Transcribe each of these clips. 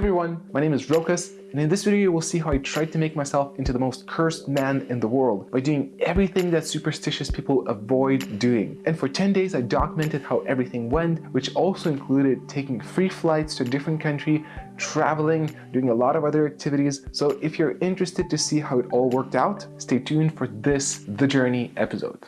everyone, my name is Rokas, and in this video you will see how I tried to make myself into the most cursed man in the world by doing everything that superstitious people avoid doing. And for 10 days I documented how everything went, which also included taking free flights to a different country, traveling, doing a lot of other activities. So if you're interested to see how it all worked out, stay tuned for this The Journey episode.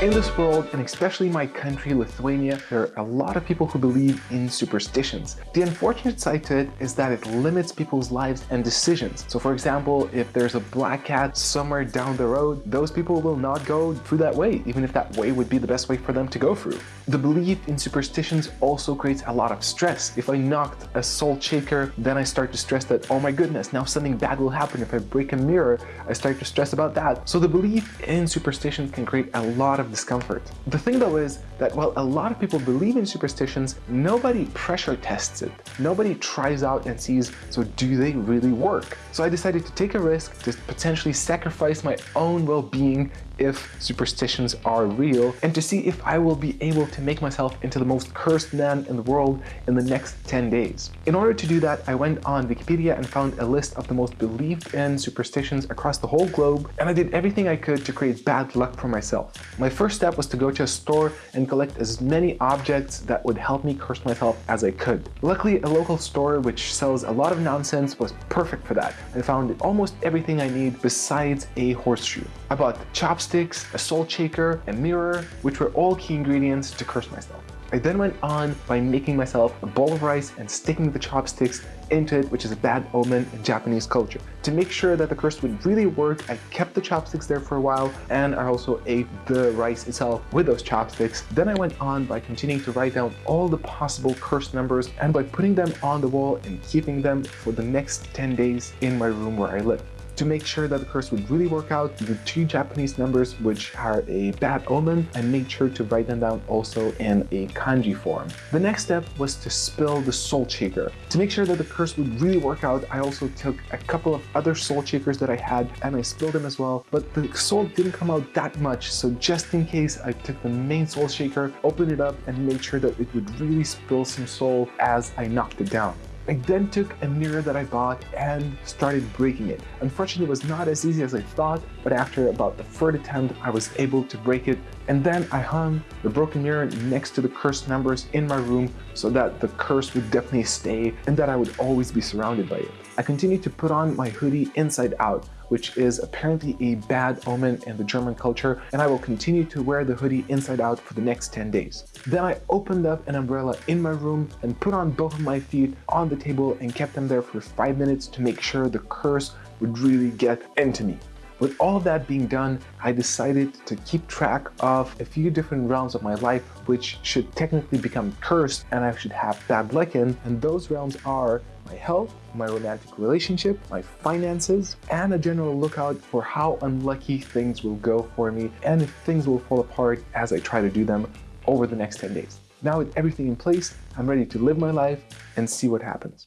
In this world, and especially my country, Lithuania, there are a lot of people who believe in superstitions. The unfortunate side to it is that it limits people's lives and decisions. So for example, if there's a black cat somewhere down the road, those people will not go through that way, even if that way would be the best way for them to go through. The belief in superstitions also creates a lot of stress. If I knocked a salt shaker, then I start to stress that, oh my goodness, now something bad will happen. If I break a mirror, I start to stress about that. So the belief in superstition can create a lot of discomfort. The thing though is that while a lot of people believe in superstitions, nobody pressure tests it. Nobody tries out and sees, so do they really work? So I decided to take a risk to potentially sacrifice my own well-being if superstitions are real and to see if I will be able to make myself into the most cursed man in the world in the next 10 days. In order to do that, I went on Wikipedia and found a list of the most believed in superstitions across the whole globe and I did everything I could to create bad luck for myself. My first step was to go to a store and collect as many objects that would help me curse myself as I could. Luckily, a local store which sells a lot of nonsense was perfect for that. I found almost everything I need besides a horseshoe. I bought chopsticks, a salt shaker, a mirror, which were all key ingredients to curse myself. I then went on by making myself a bowl of rice and sticking the chopsticks into it, which is a bad omen in Japanese culture. To make sure that the curse would really work, I kept the chopsticks there for a while and I also ate the rice itself with those chopsticks. Then I went on by continuing to write down all the possible curse numbers and by putting them on the wall and keeping them for the next 10 days in my room where I live. To make sure that the curse would really work out, the two Japanese numbers which are a bad omen, I made sure to write them down also in a kanji form. The next step was to spill the soul shaker. To make sure that the curse would really work out, I also took a couple of other soul shakers that I had and I spilled them as well, but the salt didn't come out that much, so just in case, I took the main soul shaker, opened it up, and made sure that it would really spill some salt as I knocked it down. I then took a mirror that I bought and started breaking it. Unfortunately, it was not as easy as I thought, but after about the third attempt, I was able to break it. And then I hung the broken mirror next to the cursed numbers in my room so that the curse would definitely stay and that I would always be surrounded by it. I continued to put on my hoodie inside out, which is apparently a bad omen in the German culture, and I will continue to wear the hoodie inside out for the next 10 days. Then I opened up an umbrella in my room and put on both of my feet on the table and kept them there for 5 minutes to make sure the curse would really get into me. With all that being done, I decided to keep track of a few different realms of my life which should technically become cursed and I should have bad luck in, and those realms are my health, my romantic relationship, my finances, and a general lookout for how unlucky things will go for me and if things will fall apart as I try to do them over the next 10 days. Now with everything in place, I'm ready to live my life and see what happens.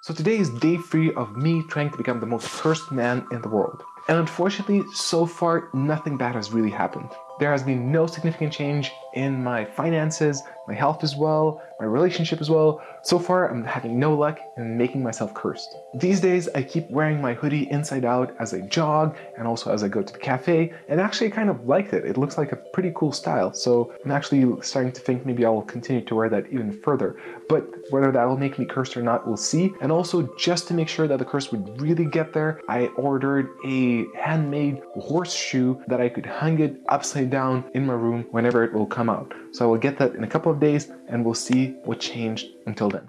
So today is day three of me trying to become the most cursed man in the world. And unfortunately, so far, nothing bad has really happened. There has been no significant change in my finances, my health as well, my relationship as well. So far, I'm having no luck in making myself cursed. These days, I keep wearing my hoodie inside out as I jog and also as I go to the cafe, and actually I kind of liked it. It looks like a pretty cool style, so I'm actually starting to think maybe I will continue to wear that even further. But whether that will make me cursed or not, we'll see. And also, just to make sure that the curse would really get there, I ordered a handmade horseshoe that I could hang it upside down in my room whenever it will come out. So I will get that in a couple of days and we'll see what changed until then.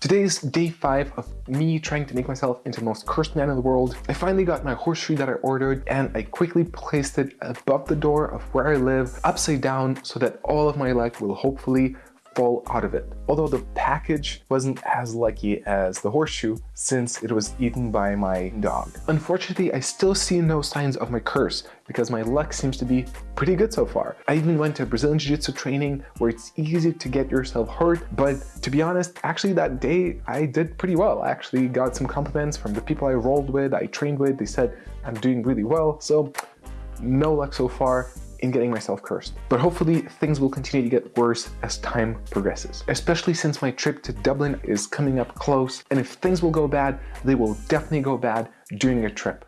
Today is day 5 of me trying to make myself into the most cursed man in the world. I finally got my horseshoe that I ordered and I quickly placed it above the door of where I live, upside down, so that all of my luck will hopefully fall out of it. Although the package wasn't as lucky as the horseshoe since it was eaten by my dog. Unfortunately, I still see no signs of my curse because my luck seems to be pretty good so far. I even went to Brazilian Jiu-Jitsu training where it's easy to get yourself hurt, but to be honest, actually that day I did pretty well. I actually got some compliments from the people I rolled with, I trained with, they said I'm doing really well, so no luck so far in getting myself cursed. But hopefully things will continue to get worse as time progresses, especially since my trip to Dublin is coming up close. And if things will go bad, they will definitely go bad during a trip.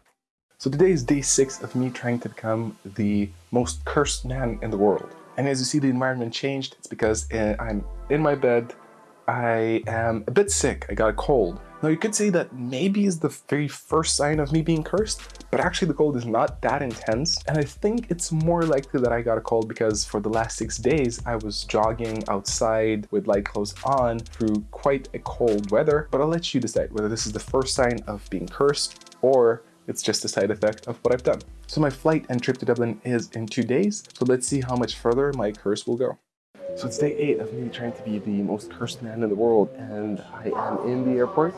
So today is day six of me trying to become the most cursed man in the world. And as you see the environment changed, it's because uh, I'm in my bed, I am a bit sick, I got a cold. Now you could say that maybe is the very first sign of me being cursed, but actually the cold is not that intense. And I think it's more likely that I got a cold because for the last six days, I was jogging outside with light clothes on through quite a cold weather. But I'll let you decide whether this is the first sign of being cursed or it's just a side effect of what I've done. So my flight and trip to Dublin is in two days. So let's see how much further my curse will go. So it's day eight of me trying to be the most cursed man in the world and I am in the airport.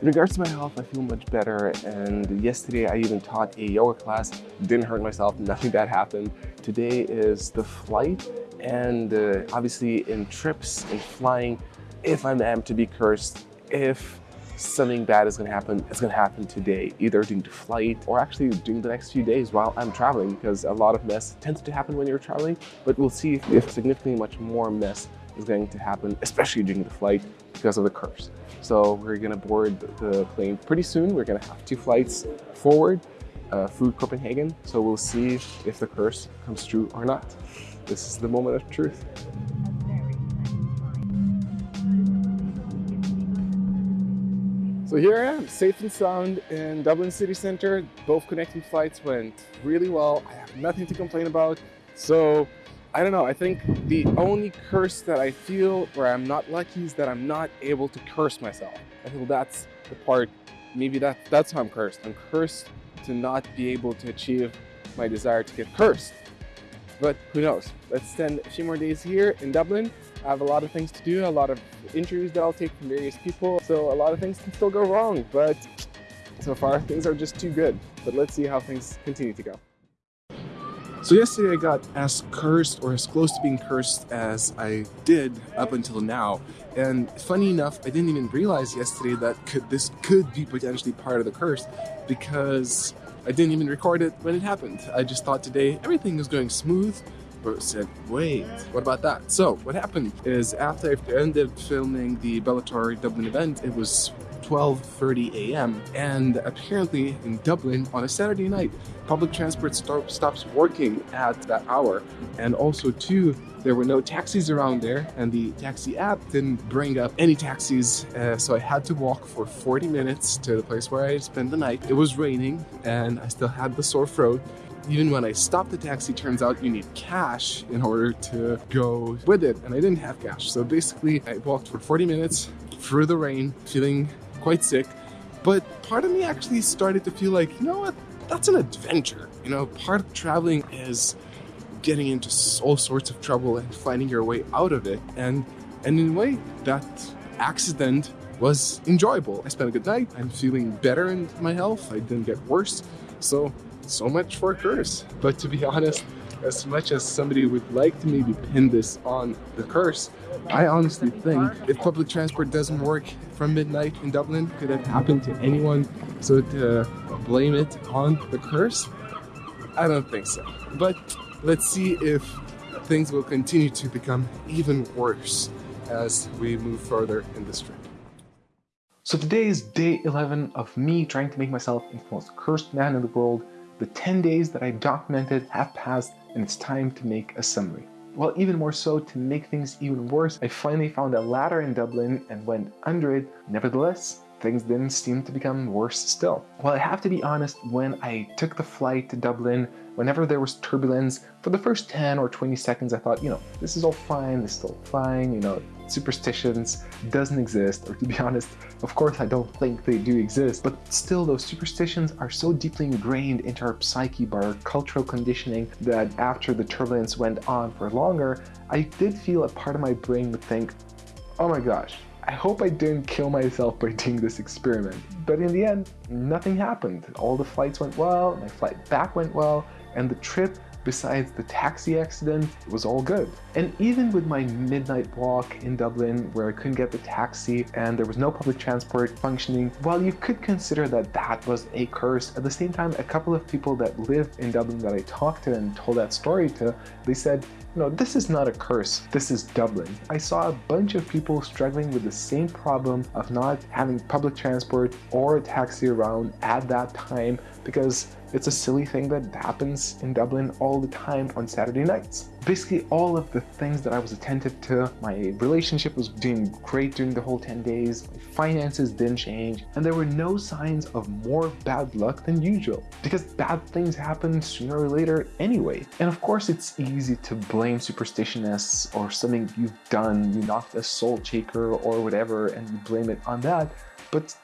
In regards to my health, I feel much better and yesterday I even taught a yoga class. Didn't hurt myself, nothing bad happened. Today is the flight and uh, obviously in trips and flying, if I'm am to be cursed, if something bad is going to happen, it's going to happen today, either during the flight or actually during the next few days while I'm traveling because a lot of mess tends to happen when you're traveling, but we'll see if, if significantly much more mess is going to happen, especially during the flight because of the curse. So we're going to board the plane pretty soon. We're going to have two flights forward uh, through Copenhagen. So we'll see if the curse comes true or not. This is the moment of truth. So here I am, safe and sound in Dublin city centre. Both connecting flights went really well. I have nothing to complain about. So I don't know, I think the only curse that I feel where I'm not lucky is that I'm not able to curse myself. I feel that's the part, maybe that, that's how I'm cursed. I'm cursed to not be able to achieve my desire to get cursed. But who knows? Let's spend a few more days here in Dublin I have a lot of things to do, a lot of interviews that I'll take from various people. So a lot of things can still go wrong, but so far things are just too good. But let's see how things continue to go. So yesterday I got as cursed or as close to being cursed as I did up until now. And funny enough, I didn't even realize yesterday that could, this could be potentially part of the curse because I didn't even record it when it happened. I just thought today everything was going smooth but said, wait, what about that? So what happened is after I ended filming the Bellator Dublin event, it was 12.30 a.m. And apparently in Dublin on a Saturday night, public transport stop, stops working at that hour. And also too, there were no taxis around there and the taxi app didn't bring up any taxis. Uh, so I had to walk for 40 minutes to the place where I spent the night. It was raining and I still had the sore throat even when I stopped the taxi, turns out you need cash in order to go with it. And I didn't have cash. So basically I walked for 40 minutes through the rain, feeling quite sick. But part of me actually started to feel like, you know what, that's an adventure. You know, part of traveling is getting into all sorts of trouble and finding your way out of it. And, and in a way, that accident was enjoyable. I spent a good night. I'm feeling better in my health. I didn't get worse. So so much for a curse. But to be honest, as much as somebody would like to maybe pin this on the curse, I honestly think if public transport doesn't work from midnight in Dublin, could have happened to anyone. So to uh, blame it on the curse, I don't think so. But let's see if things will continue to become even worse as we move further in this trip. So today is day 11 of me trying to make myself into the most cursed man in the world the 10 days that I've documented have passed and it's time to make a summary. Well, even more so, to make things even worse, I finally found a ladder in Dublin and went under it. Nevertheless, things didn't seem to become worse still. Well, I have to be honest, when I took the flight to Dublin, whenever there was turbulence, for the first 10 or 20 seconds, I thought, you know, this is all fine, this is all fine, you know, superstitions doesn't exist, or to be honest, of course I don't think they do exist, but still those superstitions are so deeply ingrained into our psyche by our cultural conditioning that after the turbulence went on for longer, I did feel a part of my brain would think, oh my gosh, I hope I didn't kill myself by doing this experiment. But in the end, nothing happened. All the flights went well, my flight back went well, and the trip Besides the taxi accident, was all good. And even with my midnight walk in Dublin where I couldn't get the taxi and there was no public transport functioning, while you could consider that that was a curse, at the same time, a couple of people that live in Dublin that I talked to and told that story to, they said, no, this is not a curse, this is Dublin. I saw a bunch of people struggling with the same problem of not having public transport or a taxi around at that time because it's a silly thing that happens in Dublin all the time on Saturday nights. Basically all of the things that I was attentive to, my relationship was doing great during the whole 10 days, my finances didn't change, and there were no signs of more bad luck than usual because bad things happen sooner or later anyway. And of course it's easy to blame superstitiousness or something you've done, you knocked a salt shaker or whatever and you blame it on that, but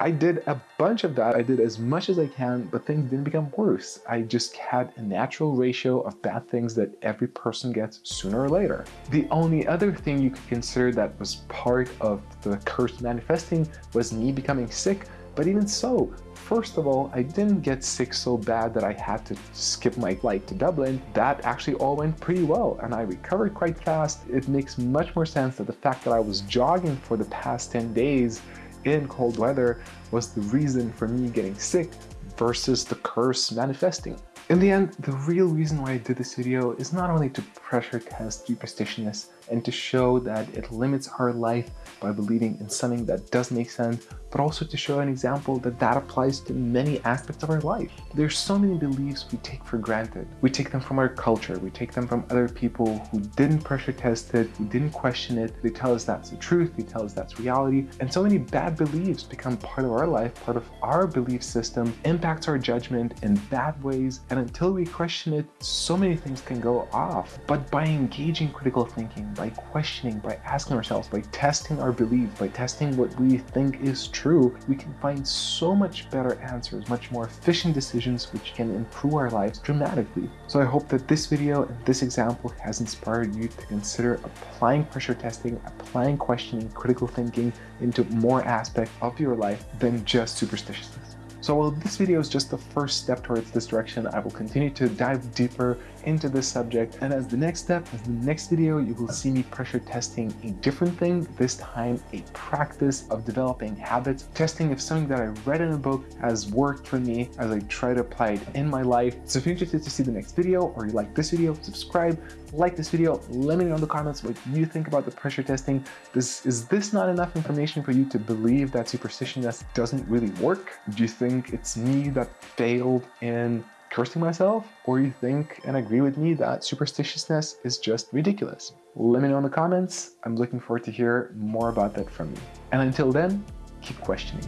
I did a bunch of that. I did as much as I can, but things didn't become worse. I just had a natural ratio of bad things that every person gets sooner or later. The only other thing you could consider that was part of the curse manifesting was me becoming sick. But even so, first of all, I didn't get sick so bad that I had to skip my flight to Dublin. That actually all went pretty well and I recovered quite fast. It makes much more sense that the fact that I was jogging for the past 10 days in cold weather was the reason for me getting sick versus the curse manifesting. In the end, the real reason why I did this video is not only to pressure test superstitiousness and to show that it limits our life by believing in something that does make sense, but also to show an example that that applies to many aspects of our life. There's so many beliefs we take for granted. We take them from our culture, we take them from other people who didn't pressure test it, who didn't question it. They tell us that's the truth, they tell us that's reality. And so many bad beliefs become part of our life, part of our belief system, impacts our judgment in bad ways. And until we question it, so many things can go off. But by engaging critical thinking, by questioning, by asking ourselves, by testing our beliefs, by testing what we think is true, we can find so much better answers, much more efficient decisions, which can improve our lives dramatically. So I hope that this video and this example has inspired you to consider applying pressure testing, applying questioning, critical thinking into more aspects of your life than just superstitiousness. So while this video is just the first step towards this direction, I will continue to dive deeper into this subject. And as the next step, as the next video, you will see me pressure testing a different thing, this time a practice of developing habits, testing if something that I read in a book has worked for me as I try to apply it in my life. So if you're interested to see the next video or you like this video, subscribe, like this video, let me know in the comments what you think about the pressure testing. This, is this not enough information for you to believe that superstition superstitiousness doesn't really work? Do you think it's me that failed in cursing myself, or you think and agree with me that superstitiousness is just ridiculous? Let me know in the comments. I'm looking forward to hear more about that from you. And until then, keep questioning.